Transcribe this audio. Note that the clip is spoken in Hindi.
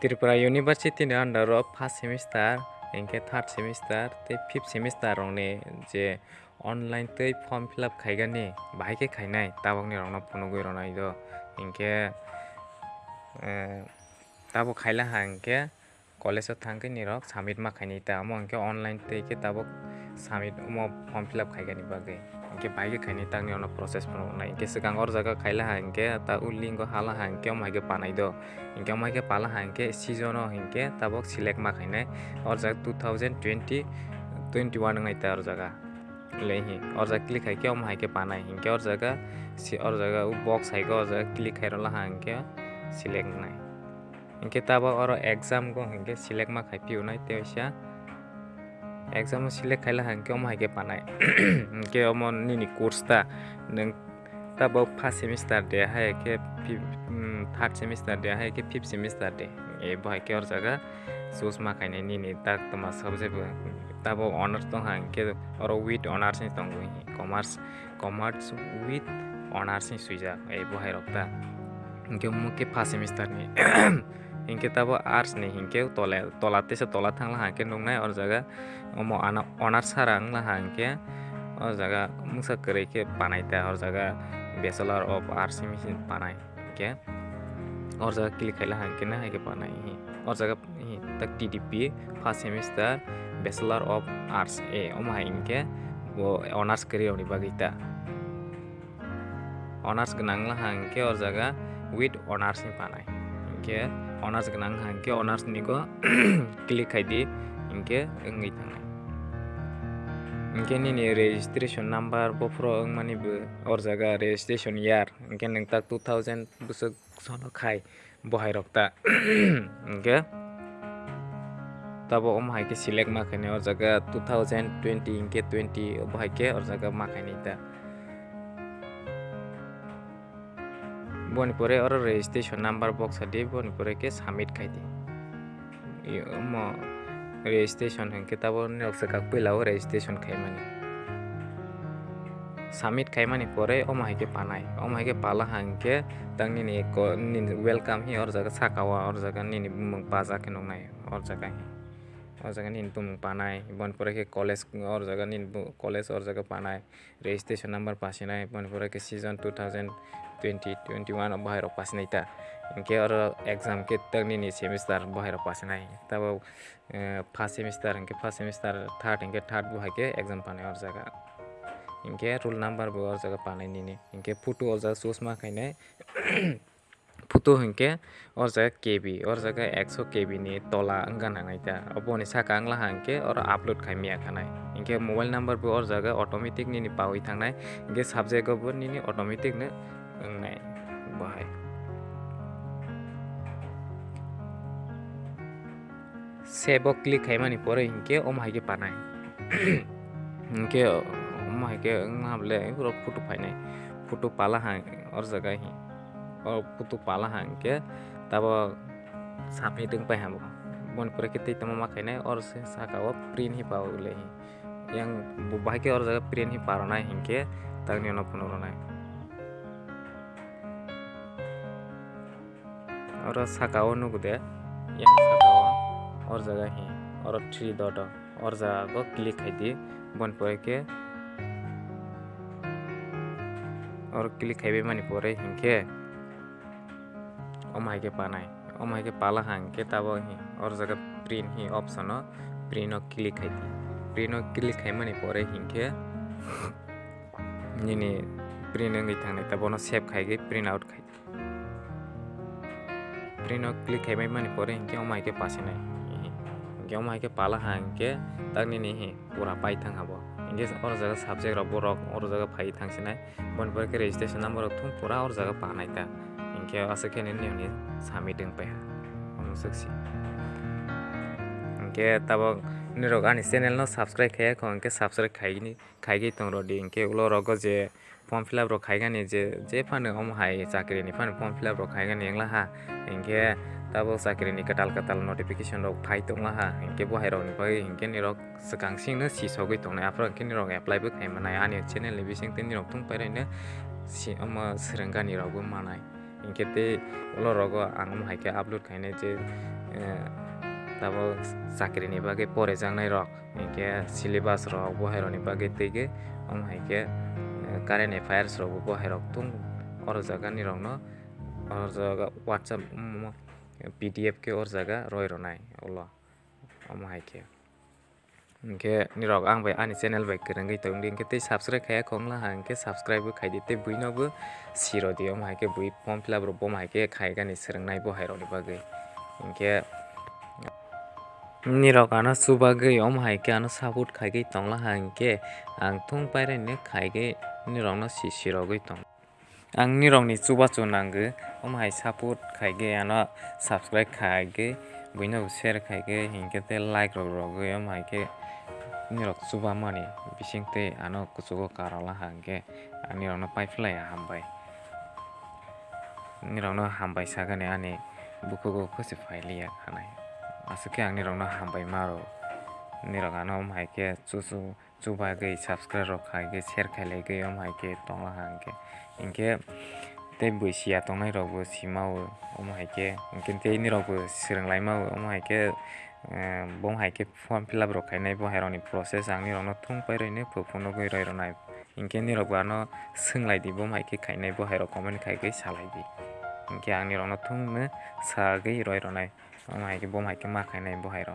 ত্রিপুরা ইউনিভার্সিটির আন্ডার অফ ফার্স্ট সেমিস্টার এনকে থার্ড সেমিস্টার তে ফিফ সেমিস্টার রংনে যে অনলাইন তৈ ফর্ম ফিল আপ খাইগানি বাহাইকে খাইনাই তাবকনি রংনা ফনগুই রনাই দ এনকে তাবো খাইলা হা এনকে কলেজত থাকি নিরক সাবমিট মা খাইনি তা আমো এনকে অনলাইন তৈকে তাবক সাবমিট ফর্ম ফিল আপ খাইগানি বাকে इनके भाई के खाने तक नहीं प्रोसेस पर इनके सिकांगर जगह खाला हाँ इनके उल्ली इनको हाला हाँ इनके माइक पानी दो इनके माइक पाला हाँ इनके सीज़न इनके तब सिलेक्ट मा खाने और जगह two thousand twenty twenty one आई और जगह ले ही और जगह क्लिक है क्या हम हाई पाना है इनके और जगह और जगह वो है और जगह क्लिक है रोला एग्ज़ाम को इनके होना है तो एग्जाम सिलेक्ट खाला हाँ क्यों हाइके पाना के कोर्सता नब फार्स्ट सेमिस्टार दे हाइके थार्ड सेमिस्टार दे हाइके फिफ्थ सेमिस्टार दे ए बहाइके और जगह सोच माखाने दाकमा सब जब तब अनार्स दो हाँ के और विथ अनार्स दंगी कमार्स कमार्स विथ अनार्स सुजा ए बहाय रखता क्यों मुके first semester hingke tabo ars ni hingke tole tolate se tolat hang lahang ke nung nai or zaga omo ana onar sarang lahang ke or zaga musa panai te or zaga biasalar of ars ni misin panai oke? or zaga kili kai lahang ke nai ke panai hi or zaga hi tak tdp fast semester biasalar of ars e omo hang ke wo onar skere oni bagita onar skenang lahang ke or zaga with onar sim panai 이렇게 언어스가 난 함께 언어스니고 클릭하이디 이렇게 응이 당해 이렇게 니니 레지스트레이션 넘버 보프로 응만이 어자가 레지스트레이션 이알 이렇게 닝딱 2000 부석 선호 카이 보하이럭다 이렇게 तब ओम हाइके सिलेक्ट माखने और जगह 2020 के 20 ओ भाई के और जगह माखने ता बनिपुरे और रजिस्ट्रेशन नंबर बक्स दी बनिपुरे के सबमिट खाई दी म रजिस्ट्रेशन हंके तब नक्सा का पहिला रजिस्ट्रेशन खाई माने सबमिट खाई माने परे ओम हाइके पानाय ओम हाइके पाला हंके तंग नि वेलकम ही और जगह साकावा और जगह नि बाजा के नंगनाय और जगह ही aw jaaga ni bumung panai bon pore ke college aw jaaga ni college aw jaaga panai registration number pasinai bon pore ke season 2020 21 aw bahai ro pasinai ta ke aw exam ke tak ni ni semester bahai ro pasinai ta ba first semester ke first semester third ke third bahai ke exam panai aw jaaga inke rule number bo aw jaaga panai ni ni inke photo aw jaaga sosma kainai फुटो हिंके और जगह के बी और जगह एक्सो के बी ने तला अंगा नांगाइता अब वो निशा कांगला हांके और अपलोड खाई मिया खाना इनके मोबाइल नंबर भी और जगह ऑटोमेटिक नहीं पाओ ही थाना इनके सब जगह पर नहीं ऑटोमेटिक ने अंगाई बाय सेबो क्लिक है मानी पर इनके ओ माय के पाना इनके ओ माय के अंगा बोले पूरा फ़ोटो फाइन है फ़ोटो पाला हाँ और जगह ही hi o photo palaha hingke tabo submit wngpai ha bo boni pore khe tei tongma ma khainai oro saka o print hi pawoi yang bahai ke oro jaga print hi paronai hingke tangni ono phunukronai oro saka o nugo de yang saka o or jaga hi oro three dot o or jaga go click khai di boni pore khe oro click khaibai mani pore अमाय के पाना है ओमाई के पाला हाँ तब ही और जगह प्रिंट ही ऑप्शन हो प्रिन क्लिक है प्रिन क्लिक है मैंने पर हिंखे नहीं प्रिंट हम तब उन्होंने सेव खाएगी प्रिंट आउट खाई प्रिन क्लिक है मैंने पर हिंखे ओमाई के पास ना माइक पाला हाँ के तक नहीं पूरा पाई थे और जगह सब्जेक्ट रो और जगह फाइ थे मन पर रेजिस्ट्रेशन नंबर पूरा और जगह पाना था fillup rok khaigani je jephano omo hai chakri ni phano form fillup rok khaigani wnglaha hingke tabok chakri ni katal katal notification rok phai tonglaha hingke bahai rok ni bagui hingke ni rok swkang sing no sisogui ইংকে অলপ ৰগ আঙম হাইকে আপলোড খাই নাই যে তাব চাকরি নিবাগে পরে যাং নাই রক এঁকে সিলেবাস রক বহের নিবাগে তেগে অম হাইকে কারেন্ট এফায়ার্স রক বহের রক তুম অর জায়গা নি রং অর জায়গা হোয়াটসঅ্যাপ পিডিএফ কে অর জায়গা রয় রনাই অল অম হাইকে ke ni rok ang bai ani channel bai krang gi tong ding. Ke te subscribe kha khong la hang ke subscribe bu khai dite bui no bu. Rồi dio mai ke cái form fill up ro bom hai cái khai ga ni serang nai bo hai đi ni cái ge ke anh nó ana suba cái om hai nó ana sabut khai cái tông la hang ke anh thung pai re ne khai cái ge ni rok no si siro ge tong. Ang ni rok ni suba cho nang ge, om hai saput khai cái anh nó subscribe khai cái बैनाव सेर खाके हिंके ते लाइक रग रगय माके निरक सुबा मानि बिसिंते आनो कुसुगो कारला हांगे आनि रनो पाइफलाय हामबाय नि रनो हामबाय सागने आनि बुखुगो खसे फाइलिया खानाय आसुके आंनि रनो मारो निरक आनो माके चुसु चुबागै सब्सक्राइब रखायगे सेर गई माके तो हे इनके tembo si atong nai rogo si mau omo hai ke mungkin te ini rogo sireng lai mau om hai ke bom hai ke form fill up rokhai nai bo heroni process ang ni rono thung pai rine pho phono goi rai ronai inke ni rogo ano sing lai di bom hai ke khai nai bo hero comment khai ke salai di inke ang ni rono thung ne sa gei rai ronai om hai ke bom hai ke ma khai nai bo hero